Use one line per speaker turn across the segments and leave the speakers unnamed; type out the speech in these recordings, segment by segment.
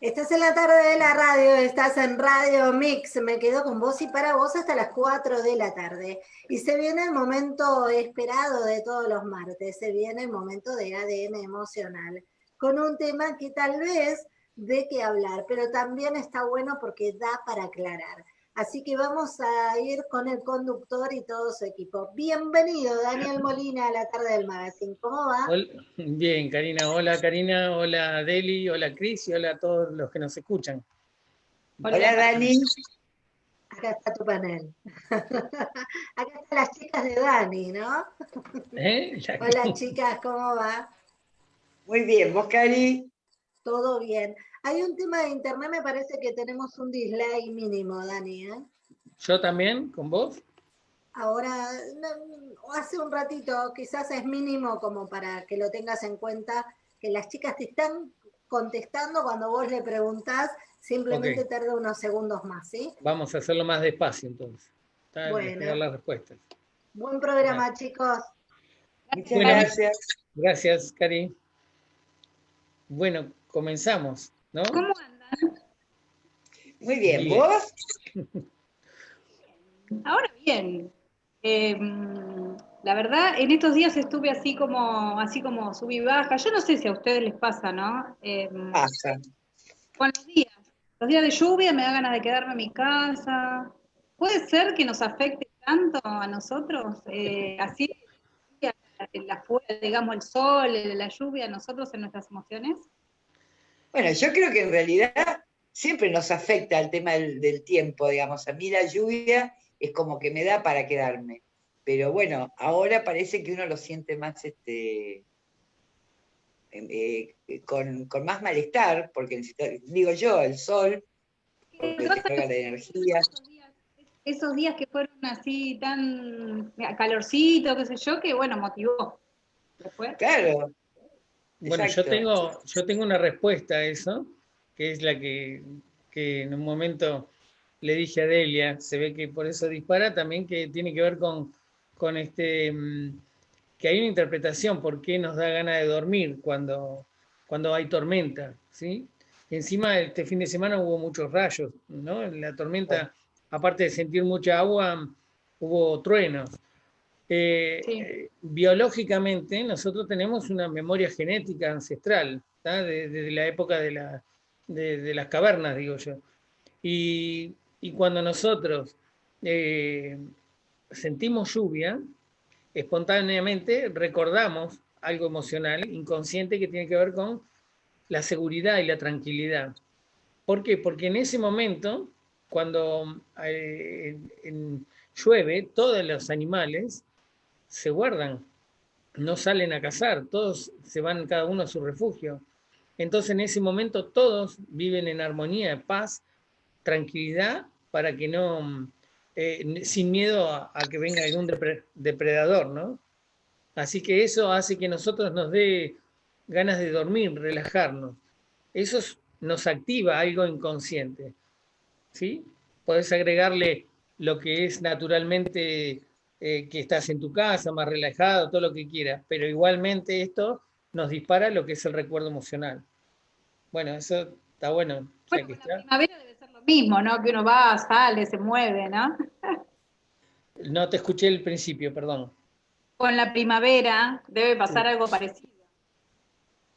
Estás en la tarde de la radio, estás en Radio Mix, me quedo con vos y para vos hasta las 4 de la tarde. Y se viene el momento esperado de todos los martes, se viene el momento de ADN emocional, con un tema que tal vez de qué hablar, pero también está bueno porque da para aclarar. Así que vamos a ir con el conductor y todo su equipo. Bienvenido, Daniel Molina, a la tarde del magazine. ¿Cómo va?
Bien, Karina. Hola, Karina. Hola, Deli. Hola, Cris. Y hola a todos los que nos escuchan.
Hola, Dani. Acá está tu panel. Acá están las chicas de Dani, ¿no? ¿Eh? Hola, chicas. ¿Cómo va?
Muy bien. ¿Vos, Cari?
Todo bien. Hay un tema de internet, me parece que tenemos un dislike mínimo, Dani. ¿eh?
¿Yo también? ¿Con vos?
Ahora, hace un ratito, quizás es mínimo como para que lo tengas en cuenta, que las chicas te están contestando cuando vos le preguntás, simplemente tarda unos segundos más, ¿sí?
Vamos a hacerlo más despacio entonces.
bueno.
las respuestas.
Buen programa, chicos.
Muchas gracias.
Gracias, Cari. Bueno, comenzamos. ¿Cómo andan?
Muy bien, ¿vos?
Ahora bien. Em, la verdad, en estos días estuve así como, así como subí baja. Yo no sé si a ustedes les pasa, ¿no?
Em, pasa.
Con los días. Los días de lluvia me da ganas de quedarme en mi casa. ¿Puede ser que nos afecte tanto a nosotros? Eh, así, la, digamos, el sol, la lluvia, a nosotros en nuestras emociones.
Bueno, yo creo que en realidad siempre nos afecta el tema del, tiempo, digamos. A mí la lluvia es como que me da para quedarme. Pero bueno, ahora parece que uno lo siente más, este, em, eh, con, más malestar, porque digo yo, el sol, porque te carga la energía.
Esos días que fueron así tan calorcito, qué sé yo, que bueno, motivó.
Claro,
bueno, yo tengo, yo tengo una respuesta a eso, que es la que, en un momento le dije a Delia, se ve que por eso dispara, también que tiene que ver con, con este, mm, que hay una interpretación, por qué nos da ganas de dormir cuando, cuando hay tormenta, ¿sí? encima este fin de semana hubo muchos rayos, ¿no? La tormenta, aparte de sentir mucha agua, hubo truenos. Eh, biológicamente nosotros tenemos una memoria genética ancestral, desde la época de, la, de, las cavernas, digo yo. Y, cuando nosotros eh, sentimos lluvia, espontáneamente recordamos algo emocional, inconsciente, que tiene que ver con la seguridad y la tranquilidad. ¿Por qué? Porque en ese momento, cuando eh, llueve, todos los animales se guardan, no salen a cazar, todos se van cada uno a su refugio. Entonces en ese momento todos viven en armonía, paz, tranquilidad, para que no, eh, sin miedo a, que venga algún depredador, ¿no? Así que eso hace que nosotros nos dé ganas de dormir, relajarnos. Eso nos activa algo inconsciente, ¿sí? Podés agregarle lo que es naturalmente eh, que estás en tu casa, más relajado, todo lo que quieras, pero igualmente esto nos dispara lo que es el recuerdo emocional. Bueno, eso está bueno.
Bueno, la primavera debe ser lo mismo, ¿no? Que uno va, sale, se mueve, ¿no?
no te escuché el principio, perdón.
Con la primavera debe pasar algo parecido.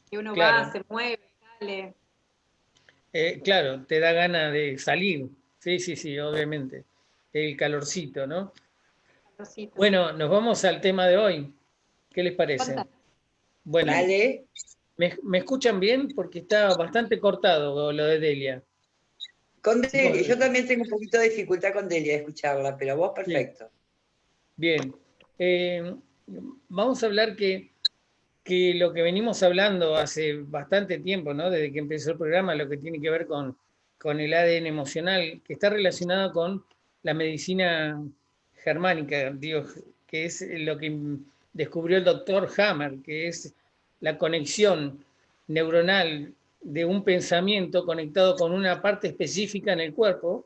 Que uno va, se mueve, sale.
Eh, claro, te da ganas de salir. Sí, sí, sí, obviamente. El calorcito, ¿no? Bueno, nos vamos al tema de hoy. ¿Qué les parece? Bueno, ¿me, escuchan bien? Porque está bastante cortado lo de Delia.
Con Delia, yo también tengo un poquito de dificultad con Delia de escucharla, pero vos perfecto.
Bien. Eh, vamos a hablar que, que lo que venimos hablando hace bastante tiempo, ¿no? desde que empezó el programa, lo que tiene que ver con, con el ADN emocional, que está relacionado con la medicina germánica, digo, que es lo que descubrió el doctor Hammer, que es la conexión neuronal de un pensamiento conectado con una parte específica en el cuerpo,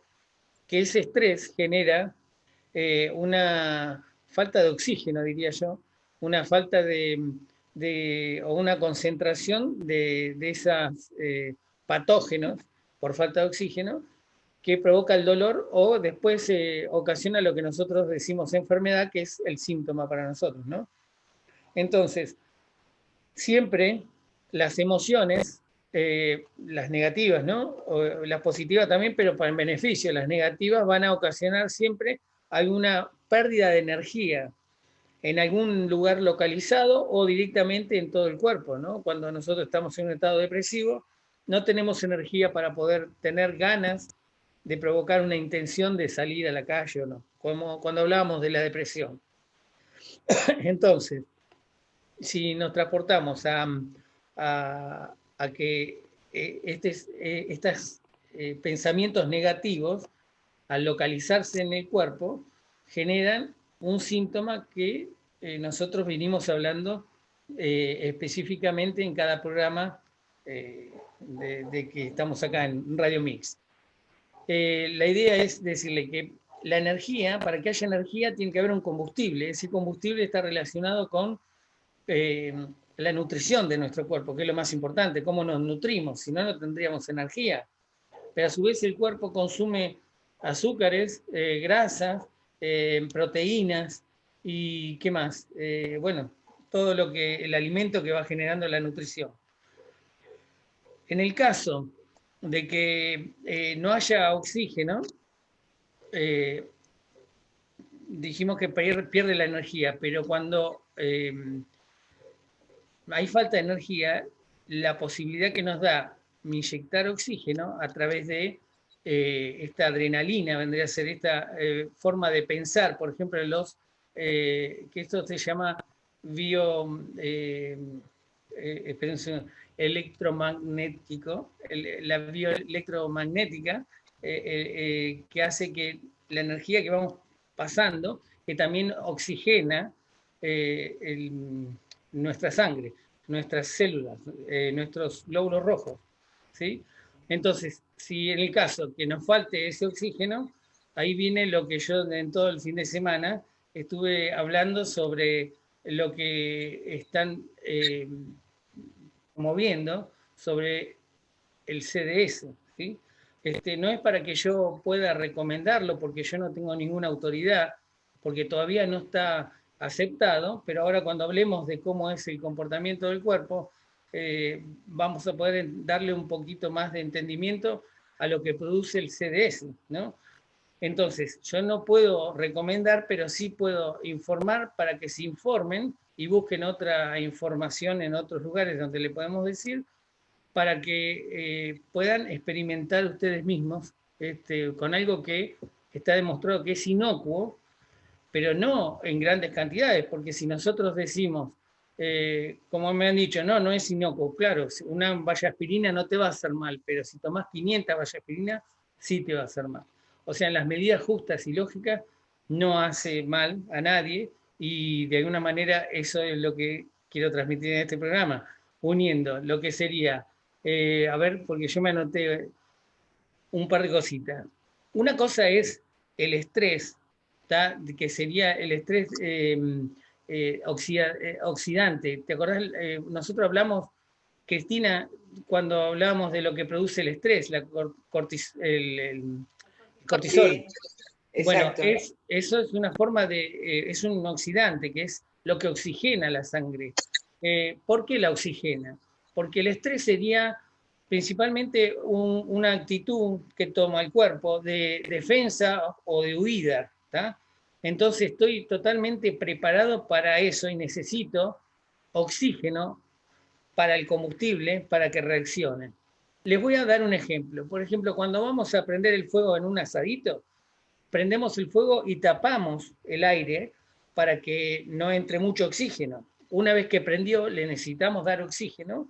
que ese estrés genera eh, una falta de oxígeno, diría yo, una falta de, o una concentración de, esas eh, patógenos por falta de oxígeno que provoca el dolor o después eh, ocasiona lo que nosotros decimos enfermedad, que es el síntoma para nosotros, ¿no? Entonces, siempre las emociones, eh, las negativas, ¿no? las positivas también, pero para el beneficio, las negativas van a ocasionar siempre alguna pérdida de energía en algún lugar localizado o directamente en todo el cuerpo, ¿no? Cuando nosotros estamos en un estado depresivo, no tenemos energía para poder tener ganas de provocar una intención de salir a la calle o no, como cuando hablábamos de la depresión. Entonces, si nos transportamos a, a, que eh, estos eh, eh, pensamientos negativos, al localizarse en el cuerpo, generan un síntoma que nosotros vinimos hablando específicamente en cada programa de, que estamos acá en Radio Mix. La idea es decirle que la energía, para que haya energía, tiene que haber un combustible. Ese combustible está relacionado con eh, la nutrición de nuestro cuerpo, que es lo más importante, cómo nos nutrimos, si no, no tendríamos energía. Pero a su vez el cuerpo consume azúcares, eh, grasas, eh, proteínas y qué más. bueno, todo lo que, el alimento que va generando la nutrición. En el caso de que no haya oxígeno, dijimos que pierde la energía, pero cuando hay falta de energía, la posibilidad que nos da inyectar oxígeno a través de eh, esta adrenalina, vendría a ser esta eh, forma de pensar, por ejemplo, los, eh, que esto se llama bio, electromagnético, la bioelectromagnética, que hace que la energía que vamos pasando, que también oxigena nuestra sangre, nuestras células, eh, nuestros glóbulos rojos. ¿sí? Entonces, si en el caso que nos falte ese oxígeno, ahí viene lo que yo en todo el fin de semana estuve hablando sobre lo que están eh, moviendo sobre el CDS. ¿sí? Este, no es para que yo pueda recomendarlo porque yo no tengo ninguna autoridad, porque todavía no está aceptado, pero ahora cuando hablemos de cómo es el comportamiento del cuerpo, eh, vamos a poder darle un poquito más de entendimiento a lo que produce el CDS. Entonces, yo no puedo recomendar, pero sí puedo informar para que se informen y busquen otra información en otros lugares donde le podemos decir, para que eh, puedan experimentar ustedes mismos este, con algo que está demostrado que es inocuo, pero no en grandes cantidades, porque si nosotros decimos, eh, como me han dicho, no, no es inocuo, claro, una valla aspirina no te va a hacer mal, pero si tomas 500 vallas aspirina, sí te va a hacer mal. O sea, en las medidas justas y lógicas no hace mal a nadie y de alguna manera eso es lo que quiero transmitir en este programa, uniendo lo que sería, eh, a ver, porque yo me anoté un par de cositas. Una cosa es el estrés que sería el estrés em, eh, eh, oxidante. ¿Te acordás? Nosotros hablamos, Cristina, cuando hablábamos de lo que produce el estrés, la el, cortisol. Bueno, eso es una forma de, es un oxidante, que es lo que oxigena la sangre. ¿Por qué la oxigena? Porque el estrés sería principalmente una actitud que toma el cuerpo de defensa o de huida. Entonces estoy totalmente preparado para eso y necesito oxígeno para el combustible para que reaccione. Les voy a dar un ejemplo. Por ejemplo, cuando vamos a prender el fuego en un asadito, prendemos el fuego y tapamos el aire para que no entre mucho oxígeno. Una vez que prendió, le necesitamos dar oxígeno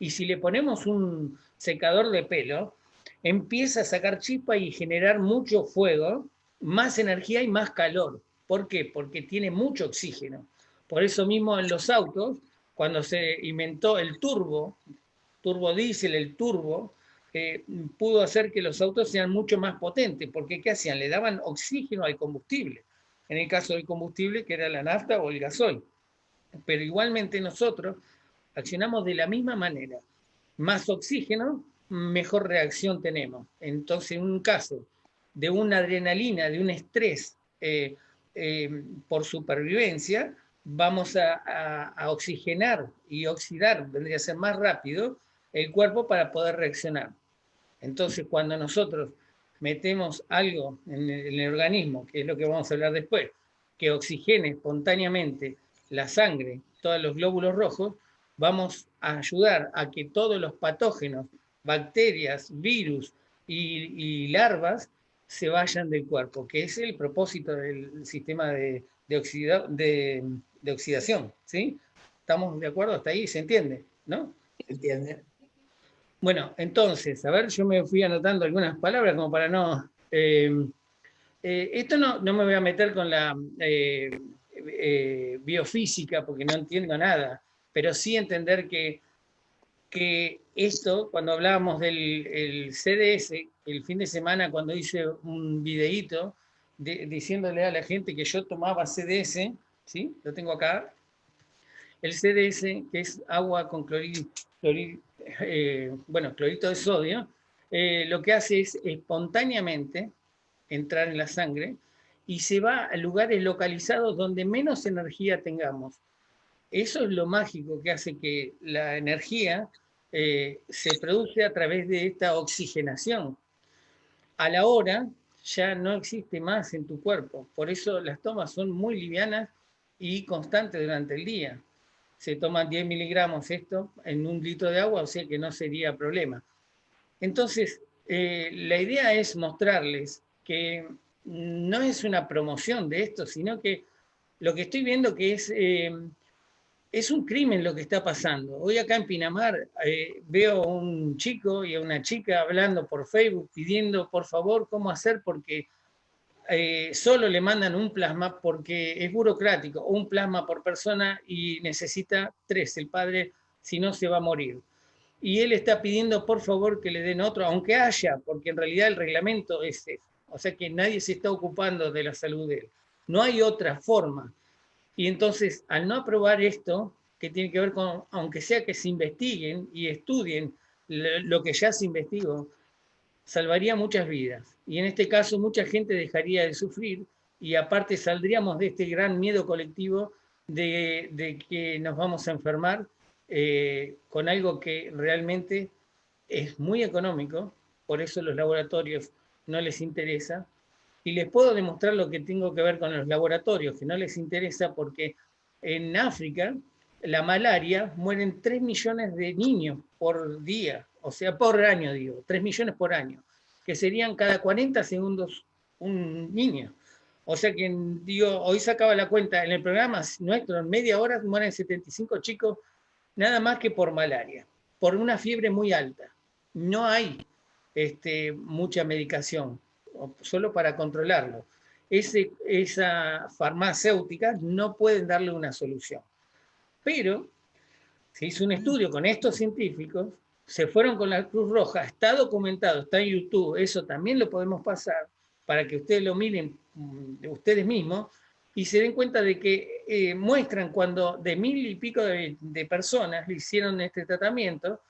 y si le ponemos un secador de pelo, empieza a sacar chispa y generar mucho fuego más energía y más calor. ¿Por qué? Porque tiene mucho oxígeno. Por eso mismo en los autos, cuando se inventó el turbo, turbo diésel, el turbo, eh, pudo hacer que los autos sean mucho más potentes, porque ¿qué hacían? Le daban oxígeno al combustible. En el caso del combustible, que era la nafta o el gasoil. Pero igualmente nosotros accionamos de la misma manera. Más oxígeno mejor reacción tenemos. Entonces, en un caso de una adrenalina, de un estrés eh, eh, por supervivencia, vamos a, oxigenar y oxidar, vendría a ser más rápido, el cuerpo para poder reaccionar. Entonces, cuando nosotros metemos algo en el, organismo, que es lo que vamos a hablar después, que oxigene espontáneamente la sangre, todos los glóbulos rojos, vamos a ayudar a que todos los patógenos, bacterias, virus y, larvas se vayan del cuerpo, que es el propósito del sistema de, de, oxidación, ¿sí? ¿Estamos de acuerdo hasta ahí? ¿Se entiende? ¿No?
Se entiende.
Bueno, entonces, a ver, yo me fui anotando algunas palabras como para no... Eh, eh, esto no, no, me voy a meter con la eh, biofísica porque no entiendo nada, pero sí entender que, que esto, cuando hablábamos del CDS, el fin de semana cuando hice un videíto diciéndole a la gente que yo tomaba CDS, ¿sí? Lo tengo acá. El CDS, que es agua con clorito, eh, bueno, clorito de sodio, eh, lo que hace es espontáneamente entrar en la sangre y se va a lugares localizados donde menos energía tengamos. Eso es lo mágico que hace que la energía eh, se produce a través de esta oxigenación. A la hora ya no existe más en tu cuerpo, por eso las tomas son muy livianas y constante durante el día. Se toman 10 miligramos esto en un litro de agua, o sea que no sería problema. Entonces, eh, la idea es mostrarles que no es una promoción de esto, sino que lo que estoy viendo que es, eh, es un crimen lo que está pasando. Hoy acá en Pinamar eh, veo a un chico y a una chica hablando por Facebook pidiendo por favor cómo hacer porque eh, solo le mandan un plasma porque es burocrático, un plasma por persona y necesita tres, el padre si no se va a morir. Y él está pidiendo por favor que le den otro, aunque haya, porque en realidad el reglamento es ese. O sea que nadie se está ocupando de la salud de él. No hay otra forma. Y entonces, al no aprobar esto, que tiene que ver con, aunque sea que se investiguen y estudien lo que ya se investigó, salvaría muchas vidas. Y en este caso mucha gente dejaría de sufrir y aparte saldríamos de este gran miedo colectivo de, que nos vamos a enfermar eh, con algo que realmente es muy económico, por eso los laboratorios no les interesa. Y les puedo demostrar lo que tengo que ver con los laboratorios, que no les interesa porque en África la malaria mueren 3 millones de niños por día, o sea, por año digo, 3 millones por año que serían cada 40 segundos un niño. O sea que, digo, hoy sacaba la cuenta, en el programa nuestro, en media hora mueren 75 chicos, nada más que por malaria, por una fiebre muy alta. No hay este, mucha medicación, solo para controlarlo. Ese, esa farmacéutica no pueden darle una solución. Pero se hizo un estudio con estos científicos se fueron con la Cruz Roja, está documentado, está en YouTube, eso también lo podemos pasar para que ustedes lo miren mm, de ustedes mismos y se den cuenta de que eh, muestran cuando de mil y pico de, personas le hicieron este tratamiento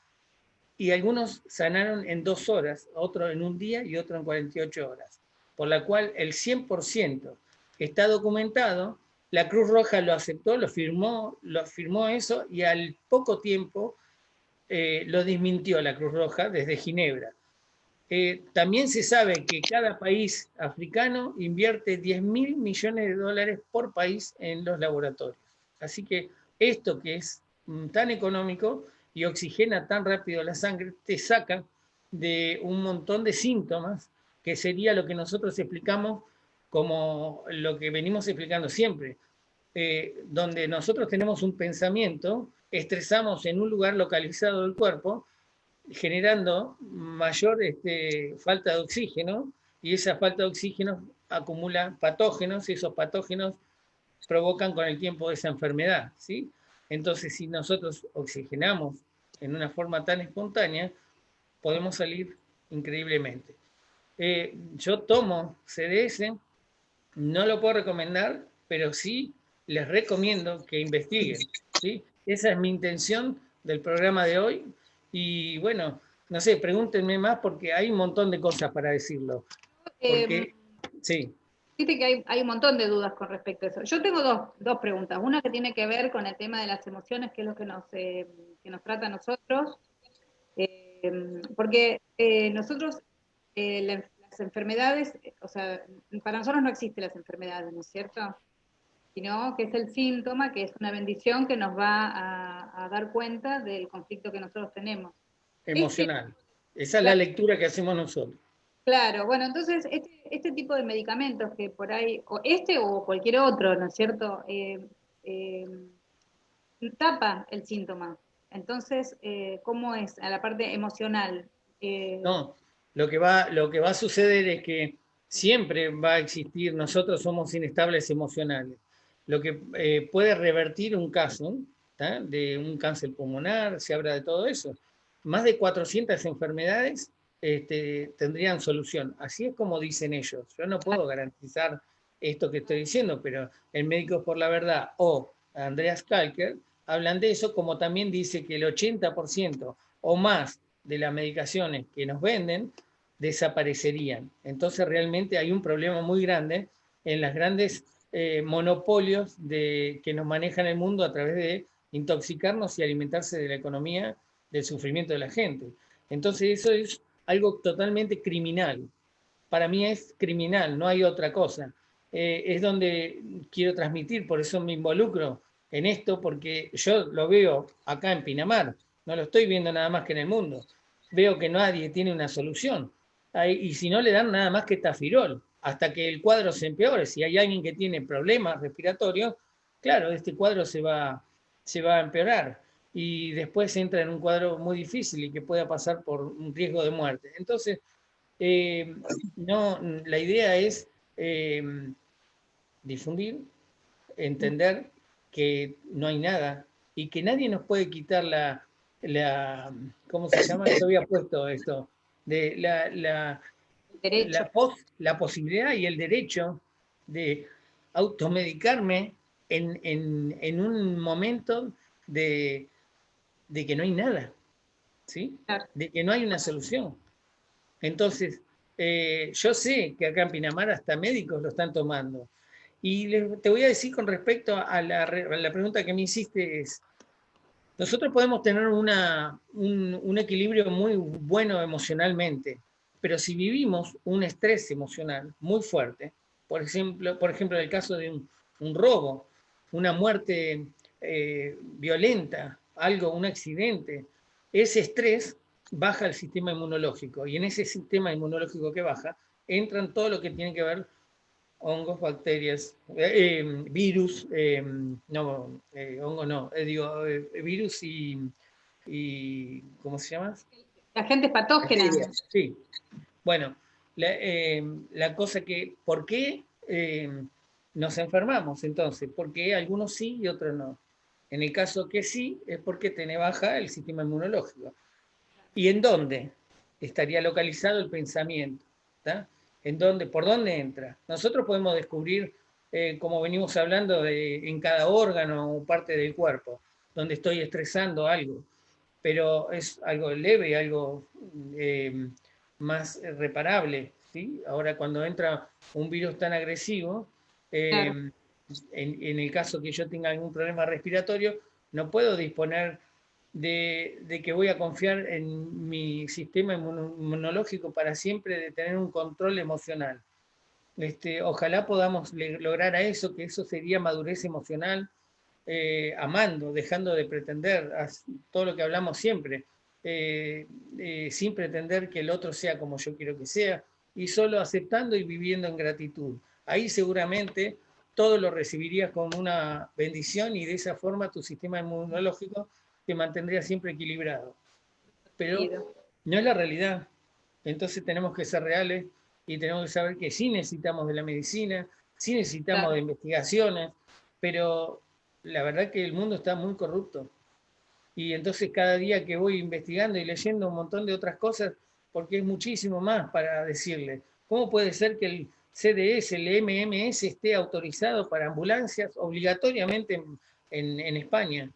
y algunos sanaron en dos horas, otro en un día y otro en 48 horas, por la cual el 100% está documentado, la Cruz Roja lo aceptó, lo firmó, lo firmó eso y al poco tiempo eh, lo desmintió la Cruz Roja desde Ginebra. Eh, también se sabe que cada país africano invierte 10 mil millones de dólares por país en los laboratorios. Así que esto que es mm, tan económico y oxigena tan rápido la sangre, te saca de un montón de síntomas, que sería lo que nosotros explicamos como lo que venimos explicando siempre, eh, donde nosotros tenemos un pensamiento estresamos en un lugar localizado del cuerpo, generando mayor este, falta de oxígeno, y esa falta de oxígeno acumula patógenos, y esos patógenos provocan con el tiempo esa enfermedad. ¿sí? Entonces, si nosotros oxigenamos en una forma tan espontánea, podemos salir increíblemente. Eh, yo tomo CDS, no lo puedo recomendar, pero sí les recomiendo que investiguen. ¿sí? Esa es mi intención del programa de hoy. Y bueno, no sé, pregúntenme más porque hay un montón de cosas para decirlo. Porque,
em, sí. Viste que hay, un montón de dudas con respecto a eso. Yo tengo dos, preguntas. Una que tiene que ver con el tema de las emociones, que es lo que nos, eh, que nos trata a nosotros. Em, porque eh, nosotros, eh, las enfermedades, o sea, para nosotros no existen las enfermedades, ¿no es cierto? Sino que es el síntoma, que es una bendición que nos va a, dar cuenta del conflicto que nosotros tenemos.
Emocional. Esa es la lectura que hacemos nosotros.
Claro, bueno, entonces este, este, tipo de medicamentos que por ahí, o este o cualquier otro, ¿no es cierto? Eh, tapa el síntoma, entonces, eh, ¿cómo es a la parte emocional?
Eh, no, lo que, va, lo que va a suceder es que siempre va a existir, nosotros somos inestables emocionales. Lo que eh, puede revertir un caso de un cáncer pulmonar, se habla de todo eso. Más de 400 enfermedades este, tendrían solución. Así es como dicen ellos. Yo no puedo garantizar esto que estoy diciendo, pero el Médico por la Verdad o Andreas Kalker hablan de eso, como también dice que el 80% o más de las medicaciones que nos venden desaparecerían. Entonces realmente hay un problema muy grande en los grandes eh, monopolios de, que nos manejan el mundo a través de intoxicarnos y alimentarse de la economía del sufrimiento de la gente. Entonces eso es algo totalmente criminal. Para mí es criminal, no hay otra cosa. Eh, es donde quiero transmitir, por eso me involucro en esto porque yo lo veo acá en Pinamar, no lo estoy viendo nada más que en el mundo. Veo que nadie tiene una solución. Y si no le dan nada más que tafirol, hasta que el cuadro se empeore. Si hay alguien que tiene problemas respiratorios, claro, este cuadro se va, se va a empeorar. Y después entra en un cuadro muy difícil y que pueda pasar por un riesgo de muerte. Entonces, eh, no, la idea es eh, difundir, entender que no hay nada y que nadie nos puede quitar la, la ¿cómo se llama? Yo había puesto esto, de la, la, la, posibilidad y el derecho de automedicarme en, en, en un momento de, de, que no hay nada, ¿sí? De que no hay una solución. Entonces, eh, yo sé que acá en Pinamar hasta médicos lo están tomando. Y te voy a decir con respecto a la, pregunta que me hiciste es, nosotros podemos tener una, un, equilibrio muy bueno emocionalmente, pero si vivimos un estrés emocional muy fuerte, por ejemplo, por ejemplo en el caso de un, robo, una muerte eh, violenta, algo, un accidente, ese estrés baja el sistema inmunológico y en ese sistema inmunológico que baja entran todo lo que tiene que ver hongos, bacterias, eh, em, virus, em, no, eh, hongo no, digo, virus y, y, ¿cómo se llama?
Agentes patógenos.
Sí. Bueno, la, em, la, cosa que, ¿por qué nos enfermamos entonces? Porque algunos sí y otros no. En el caso que sí, es porque tiene baja el sistema inmunológico. ¿Y en dónde estaría localizado el pensamiento? en dónde, por dónde entra. Nosotros podemos descubrir, eh, como venimos hablando, de, en cada órgano o parte del cuerpo, donde estoy estresando algo, pero es algo leve, algo eh, más reparable. ¿sí? Ahora, cuando entra un virus tan agresivo, eh, en, el caso que yo tenga algún problema respiratorio, no puedo disponer de, que voy a confiar en mi sistema inmunológico para siempre, de tener un control emocional. Este, ojalá podamos lograr a eso, que eso sería madurez emocional, eh, amando, dejando de pretender, todo lo que hablamos siempre, eh, eh, sin pretender que el otro sea como yo quiero que sea, y solo aceptando y viviendo en gratitud. Ahí seguramente todo lo recibirías como una bendición y de esa forma tu sistema inmunológico te mantendría siempre equilibrado. Pero no es la realidad. Entonces tenemos que ser reales y tenemos que saber que sí necesitamos de la medicina, sí necesitamos de investigaciones, pero la verdad que el mundo está muy corrupto. Y entonces cada día que voy investigando y leyendo un montón de otras cosas, porque es muchísimo más para decirle, ¿cómo puede ser que el CDS, el MMS esté autorizado para ambulancias obligatoriamente en, España?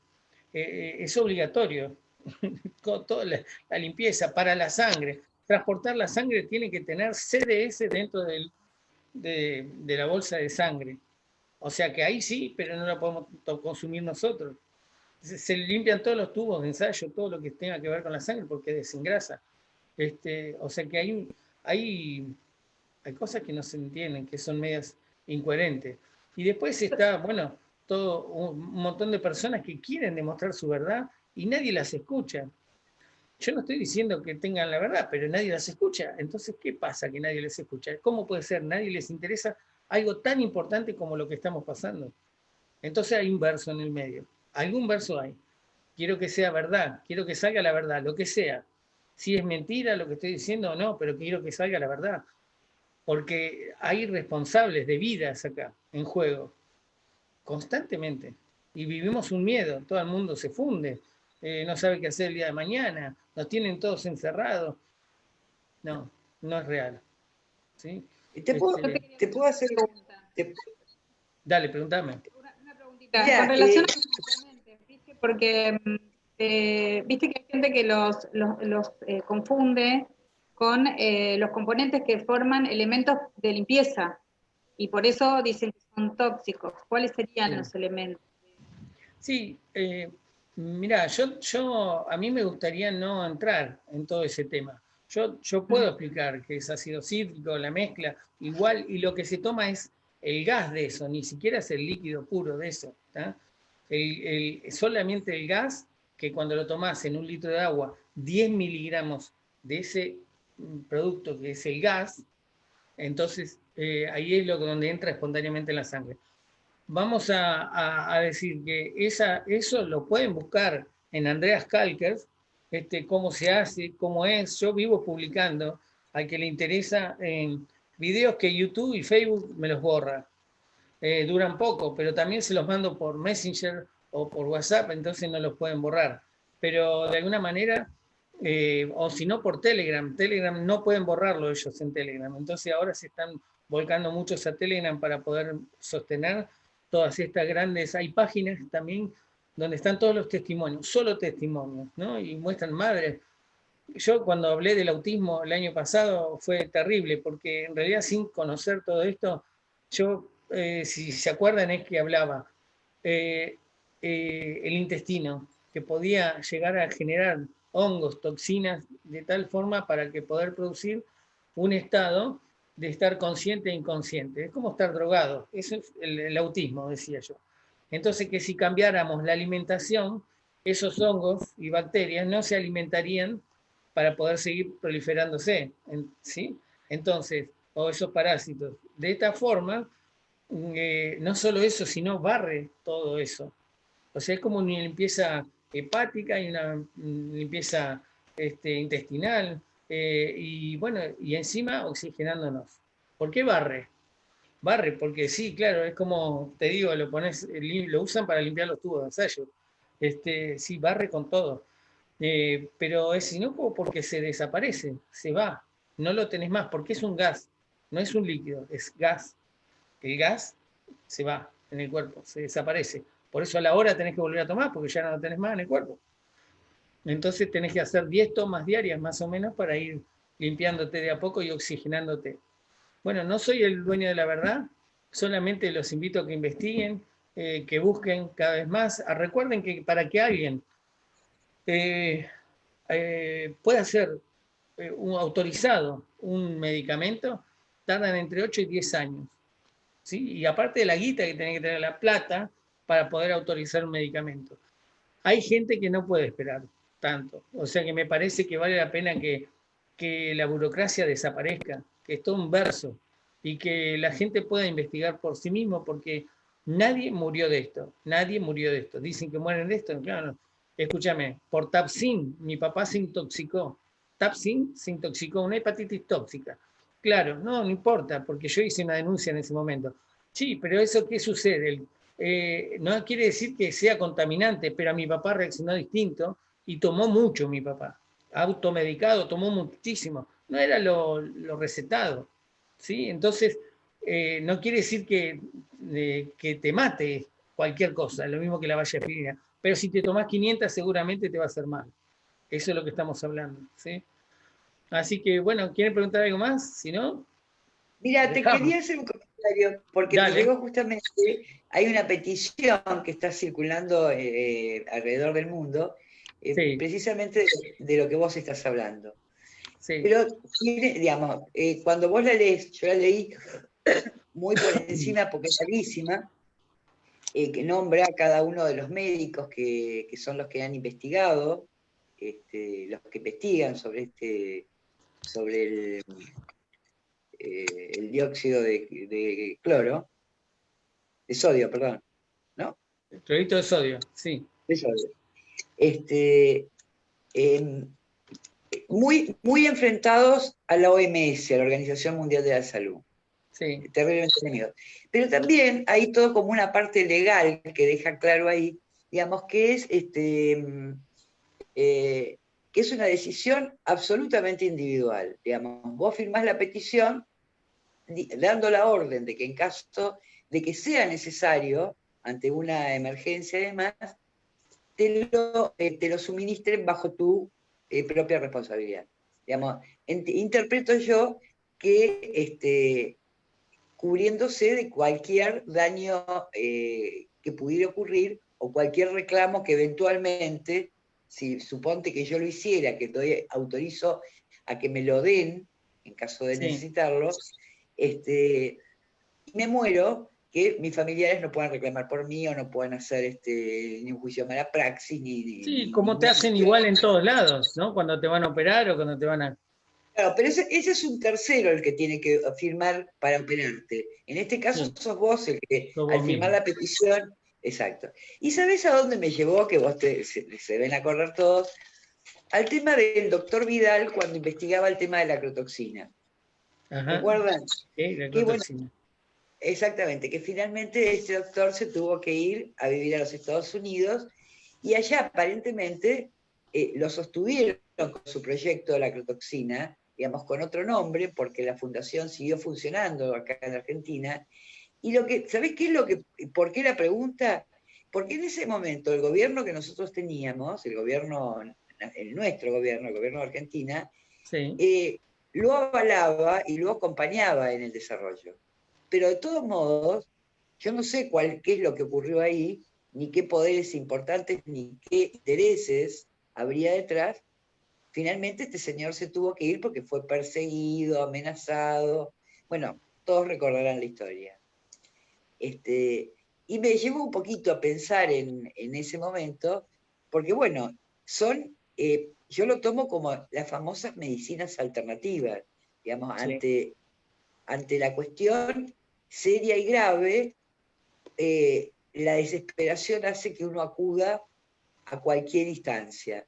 Eh, es obligatorio. toda la, limpieza, para la sangre. Transportar la sangre tiene que tener CDS dentro de la bolsa de sangre. O sea que ahí sí, pero no la podemos consumir nosotros. Se, limpian todos los tubos de ensayo, todo lo que tenga que ver con la sangre, porque desengrasa. Este, o sea que hay, hay, hay cosas que no se entienden, que son medias incoherentes. Y después está, bueno, todo un montón de personas que quieren demostrar su verdad y nadie las escucha. Yo no estoy diciendo que tengan la verdad, pero nadie las escucha. Entonces, ¿qué pasa que nadie les escucha? ¿Cómo puede ser? Nadie les interesa algo tan importante como lo que estamos pasando. Entonces hay un verso en el medio. Algún verso hay. Quiero que sea verdad, quiero que salga la verdad, lo que sea. Si es mentira lo que estoy diciendo o no, pero quiero que salga la verdad. Porque hay responsables de vidas acá en juego, constantemente. Y vivimos un miedo, todo el mundo se funde, eh, no sabe qué hacer el día de mañana, nos tienen todos encerrados. No, no es real. ¿sí?
¿Te puedo, te puedo hacer
una Dale, pregúntame.
Una, preguntita. Con relación a los componentes, ¿viste? porque eh, viste que hay gente que los, los, eh, confunde con eh, los componentes que forman elementos de limpieza y por eso dicen que son tóxicos. ¿Cuáles serían los elementos?
Sí, mira, yo, yo a mí me gustaría no entrar en todo ese tema. Yo, yo puedo explicar que es ácido cítrico, la mezcla, igual, y lo que se toma es el gas de eso, ni siquiera es el líquido puro de eso. El, solamente el gas, que cuando lo tomas en un litro de agua, 10 miligramos de ese producto que es el gas, entonces eh, ahí es lo donde entra espontáneamente en la sangre. Vamos a, a decir que esa, eso lo pueden buscar en Andreas Kalkers, este, cómo se hace, cómo es. Yo vivo publicando al que le interesa en videos que YouTube y Facebook me los borra. Eh, duran poco, pero también se los mando por Messenger o por WhatsApp, entonces no los pueden borrar. Pero de alguna manera, eh, o si no por Telegram, Telegram no pueden borrarlo ellos en Telegram. Entonces ahora se están volcando muchos a Telegram para poder sostener todas estas grandes, hay páginas también donde están todos los testimonios, solo testimonios, ¿no? Y muestran madres. Yo cuando hablé del autismo el año pasado fue terrible, porque en realidad sin conocer todo esto, yo, eh, si se acuerdan, es que hablaba eh, eh, el intestino, que podía llegar a generar hongos, toxinas, de tal forma para que poder producir un estado de estar consciente e inconsciente. Es como estar drogado. Eso es el autismo, decía yo. Entonces que si cambiáramos la alimentación, esos hongos y bacterias no se alimentarían para poder seguir proliferándose, ¿sí? Entonces, o esos parásitos. De esta forma, eh, no solo eso, sino barre todo eso. O sea, es como una limpieza hepática y una limpieza este, intestinal, eh, y bueno, y encima oxigenándonos. ¿Por qué barre? Barre, porque sí, claro, es como, te digo, lo pones, lo usan para limpiar los tubos de ensayo. Este, sí, barre con todo. Eh, pero es inocuo porque se desaparece, se va, no lo tenés más, porque es un gas, no es un líquido, es gas. El gas se va en el cuerpo, se desaparece. Por eso a la hora tenés que volver a tomar, porque ya no lo tenés más en el cuerpo. Entonces tenés que hacer 10 tomas diarias más o menos para ir limpiándote de a poco y oxigenándote. Bueno, no soy el dueño de la verdad, solamente los invito a que investiguen, eh, que busquen cada vez más. Ah, recuerden que para que alguien eh, eh, pueda ser un autorizado un medicamento, tardan entre 8 y 10 años. ¿sí? Y aparte de la guita que tiene que tener la plata para poder autorizar un medicamento. Hay gente que no puede esperar tanto. O sea que me parece que vale la pena que, que la burocracia desaparezca que es todo un verso, y que la gente pueda investigar por sí mismo, porque nadie murió de esto, nadie murió de esto. Dicen que mueren de esto, claro, escúchame, por Tapsin, mi papá se intoxicó. Tapsin se intoxicó, una hepatitis tóxica. Claro, no, no importa, porque yo hice una denuncia en ese momento. Sí, pero eso qué sucede? Eh, no quiere decir que sea contaminante, pero a mi papá reaccionó distinto y tomó mucho mi papá. Automedicado, tomó muchísimo no era lo, recetado. ¿sí? Entonces, eh, no quiere decir que, que te mate cualquier cosa, lo mismo que la valla pero si te tomas 500 seguramente te va a hacer mal. Eso es lo que estamos hablando. ¿sí? Así que, bueno, ¿quieren preguntar algo más? Si no.
Mira, te quería hacer un comentario, porque me llegó justamente, hay una petición que está circulando eh, alrededor del mundo, eh, precisamente de, lo que vos estás hablando. Pero, digamos, eh, cuando vos la lees, yo la leí muy por encima porque es larguísima, que nombra a cada uno de los médicos que, que son los que han investigado, este, los que investigan sobre este sobre el, eh, el dióxido de, cloro, de sodio, perdón, ¿no?
El clorito de sodio, sí.
De sodio. Este, em, muy, muy enfrentados a la OMS, a la Organización Mundial de la Salud. Sí. Terriblemente enemigos. Pero también hay todo como una parte legal que deja claro ahí, digamos, que es este, em, eh, que es una decisión absolutamente individual. Digamos, vos firmás la petición dando la orden de que en caso de que sea necesario, ante una emergencia y demás, te lo, eh, te lo suministren bajo tu eh, propia responsabilidad. Digamos, interpreto yo que este, cubriéndose de cualquier daño eh, que pudiera ocurrir o cualquier reclamo que eventualmente si suponte que yo lo hiciera, que doy, autorizo a que me lo den, en caso de necesitarlo, este, y me muero, que mis familiares no puedan reclamar por mí o no puedan hacer este, ni un juicio de mala praxis, ni...
Sí, como te hacen igual en todos lados, ¿no? Cuando te van a operar o cuando te van a...
Claro, pero ese, es un tercero el que tiene que firmar para operarte. En este caso sos vos el que, al firmar la petición, Exacto. ¿Y sabes a dónde me llevó? Que vos te, se, ven a correr todos. Al tema del doctor Vidal cuando investigaba el tema de la crotoxina. ¿Recuerdan? Sí, la crotoxina. Exactamente, que finalmente este doctor se tuvo que ir a vivir a los Estados Unidos y allá aparentemente eh, lo sostuvieron con su proyecto de la crotoxina, digamos con otro nombre, porque la fundación siguió funcionando acá en Argentina, y lo que, ¿sabés qué es lo que, por qué la pregunta? Porque en ese momento el gobierno que nosotros teníamos, el gobierno, el nuestro gobierno, el gobierno de Argentina, eh, lo avalaba y lo acompañaba en el desarrollo. Pero de todos modos, yo no sé cuál, qué es lo que ocurrió ahí, ni qué poderes importantes, ni qué intereses habría detrás. Finalmente este señor se tuvo que ir porque fue perseguido, amenazado. Bueno, todos recordarán la historia. Este, y me llevó un poquito a pensar en, ese momento, porque bueno, son, eh, yo lo tomo como las famosas medicinas alternativas, digamos, ante, ante la cuestión seria y grave, eh, la desesperación hace que uno acuda a cualquier instancia.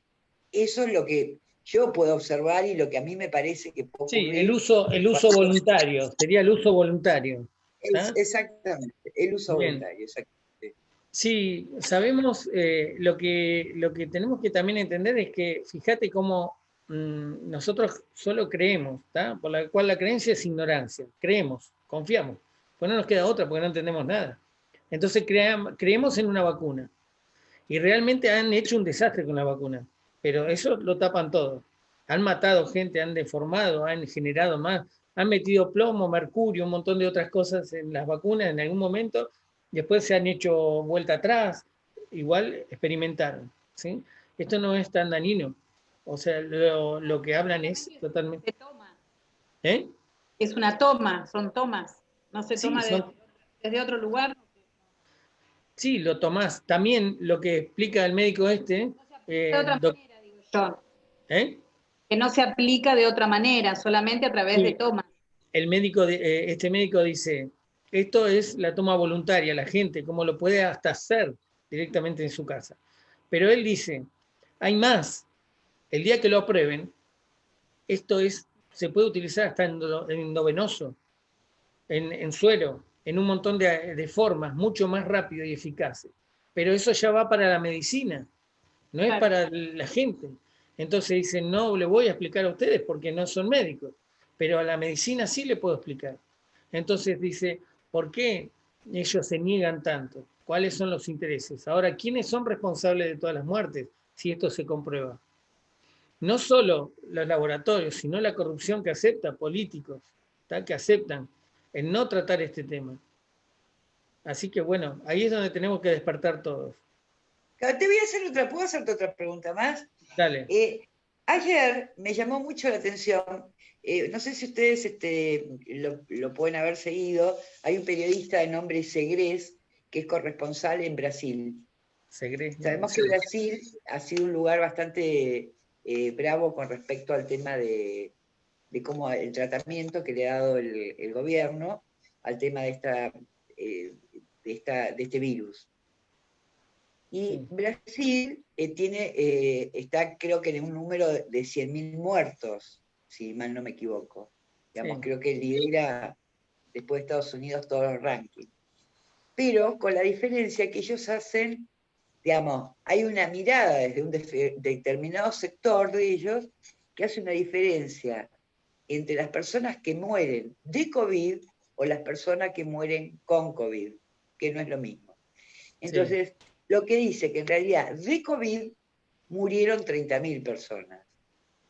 Eso es lo que yo puedo observar y lo que a mí me parece que...
Sí, el uso, el uso voluntario, sería el uso voluntario.
¿Ah? exactamente, el uso voluntario,
Sí, sabemos, eh, lo, que, lo que tenemos que también entender es que, fíjate cómo mm, nosotros solo creemos, por la cual la creencia es ignorancia, creemos, confiamos, pues no nos queda otra porque no entendemos nada. Entonces creemos en una vacuna y realmente han hecho un desastre con la vacuna, pero eso lo tapan todo. Han matado gente, han deformado, han generado más, han metido plomo, mercurio, un montón de otras cosas en las vacunas en algún momento, después se han hecho vuelta atrás, igual experimentaron. ¿sí? Esto no es tan dañino, o sea, lo, que hablan es totalmente...
Toma. ¿Eh? Es una toma, son tomas, no se toma desde otro lugar.
Sí, lo tomás. También lo que explica el médico este...
de otra eh, manera, digo yo. ¿Eh? que no se aplica de otra manera, solamente a través de tomas.
El médico, eh, este médico dice, esto es la toma voluntaria, la gente, como lo puede hasta hacer directamente en su casa. Pero él dice, hay más, el día que lo aprueben, esto es, se puede utilizar hasta en endovenoso, en, en suero, en un montón de, de, formas, mucho más rápido y eficaces. Pero eso ya va para la medicina, no es para la gente. Entonces dicen, no le voy a explicar a ustedes porque no son médicos, pero a la medicina sí le puedo explicar. Entonces dice, ¿por qué ellos se niegan tanto? ¿Cuáles son los intereses? Ahora, ¿quiénes son responsables de todas las muertes si esto se comprueba? No solo los laboratorios, sino la corrupción que acepta políticos, que aceptan en no tratar este tema. Así que bueno, ahí es donde tenemos que despertar todos.
Te voy a hacer otra, ¿puedo hacerte otra pregunta más?
Dale.
Eh, ayer me llamó mucho la atención, eh, no sé si ustedes este, lo, pueden haber seguido, hay un periodista de nombre Segres que es corresponsal en Brasil.
Segres.
Sabemos que Brasil ha sido un lugar bastante eh, bravo con respecto al tema de, cómo el tratamiento que le ha dado el, gobierno al tema de, esta, de, esta, de este virus. Y Brasil eh, tiene, eh, está creo que en un número de 100.000 muertos, si mal no me equivoco. Digamos, creo que lidera después de Estados Unidos todos los rankings. Pero con la diferencia que ellos hacen, digamos, hay una mirada desde un determinado sector de ellos que hace una diferencia entre las personas que mueren de COVID o las personas que mueren con COVID, que no es lo mismo. Entonces, lo que dice que en realidad de COVID murieron 30.000 personas,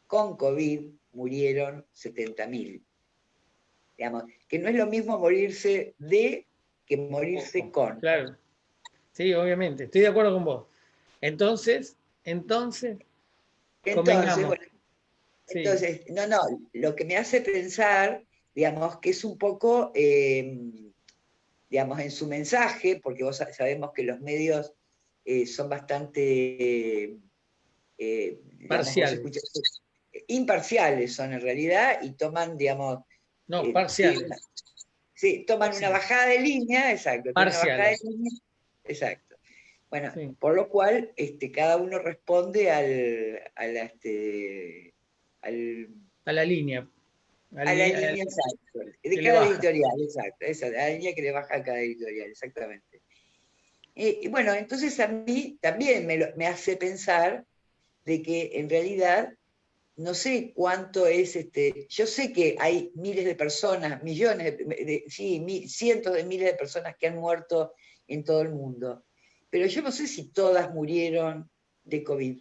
con COVID murieron 70.000. Digamos, que no es lo mismo morirse de que morirse con.
Claro. Sí, obviamente, estoy de acuerdo con vos. Entonces, entonces,
entonces, entonces no, no, lo que me hace pensar, digamos, que es un poco, eh, digamos, en su mensaje, porque vos sabemos que los medios eh, son bastante...
Eh, parciales.
imparciales son en realidad y toman, digamos...
No, parciales.
Sí, toman una bajada de línea, exacto.
Parciales.
Exacto. Bueno, por lo cual este, cada uno responde al, a la, este, al,
a la línea.
A la, línea, exacto. De cada editorial, exacto. Esa, la línea que le baja a cada editorial, exactamente. Y bueno, entonces a mí también me, hace pensar de que en realidad no sé cuánto es, este, yo sé que hay miles de personas, millones, de, sí, cientos de miles de personas que han muerto en todo el mundo, pero yo no sé si todas murieron de COVID.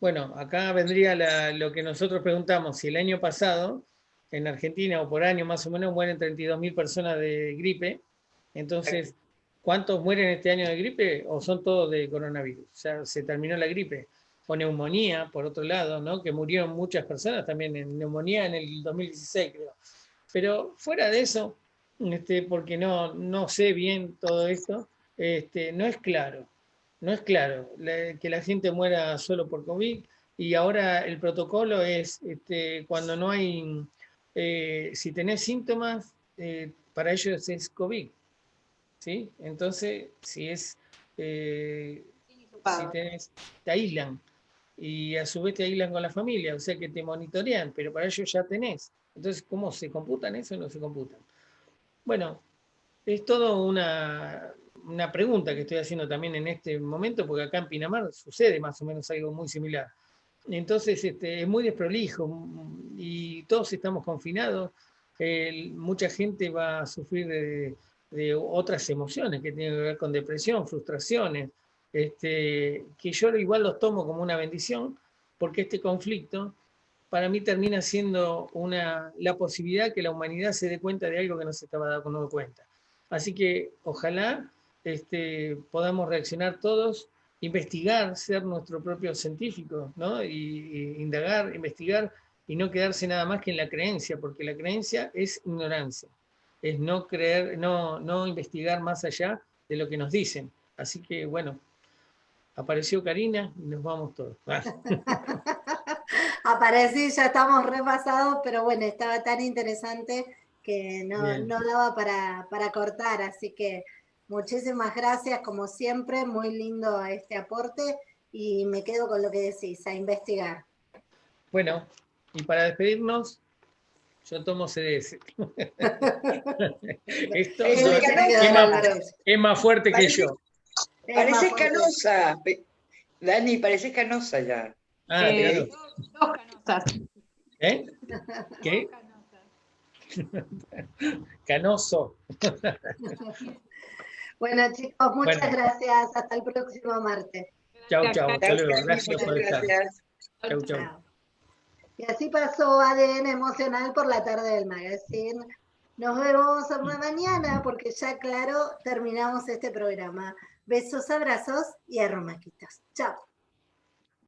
Bueno, acá vendría lo que nosotros preguntamos, si el año pasado en Argentina o por año más o menos mueren 32.000 personas de gripe, entonces ¿Cuántos mueren este año de gripe o son todos de coronavirus? O sea, se terminó la gripe. O neumonía, por otro lado, ¿no? que murieron muchas personas también en neumonía en el 2016, creo. Pero fuera de eso, este, porque no, no sé bien todo esto, este, no es claro, no es claro que la gente muera solo por COVID y ahora el protocolo es este, cuando no hay, eh, si tenés síntomas, eh, para ellos es COVID. ¿sí? Entonces, si es, eh, si tenés, te aíslan y a su vez te aíslan con la familia, o sea que te monitorean, pero para ellos ya tenés. Entonces, ¿cómo se computan eso? No se computan. Bueno, es todo una, una pregunta que estoy haciendo también en este momento, porque acá en Pinamar sucede más o menos algo muy similar. Entonces este, es muy desprolijo y todos estamos confinados. mucha gente va a sufrir de, de otras emociones que tienen que ver con depresión, frustraciones, este, que yo igual los tomo como una bendición, porque este conflicto para mí termina siendo una, la posibilidad que la humanidad se dé cuenta de algo que no se estaba dando cuenta. Así que ojalá este, podamos reaccionar todos, investigar, ser nuestro propio científico, ¿no? y indagar, investigar y no quedarse nada más que en la creencia, porque la creencia es ignorancia es no creer, no, no investigar más allá de lo que nos dicen. Así que bueno, apareció Karina y nos vamos todos.
Aparecí, ya estamos repasados, pero bueno, estaba tan interesante que no, daba para, para, cortar, así que muchísimas gracias como siempre, muy lindo este aporte y me quedo con lo que decís, a investigar.
Bueno, y para despedirnos, yo tomo CDS. Esto es, más, fuerte que yo.
Pareces canosa. Dani, pareces canosa ya.
Ah, eh, Dos canosas. ¿Eh? ¿Qué? Canoso.
bueno, chicos, muchas gracias. Hasta el próximo martes.
Chao, chao. Gracias por estar. Chau, chau.
Y así pasó ADN emocional por la tarde del magazine. Nos vemos mañana porque ya, claro, terminamos este programa. Besos, abrazos y arromaquitas. Chao.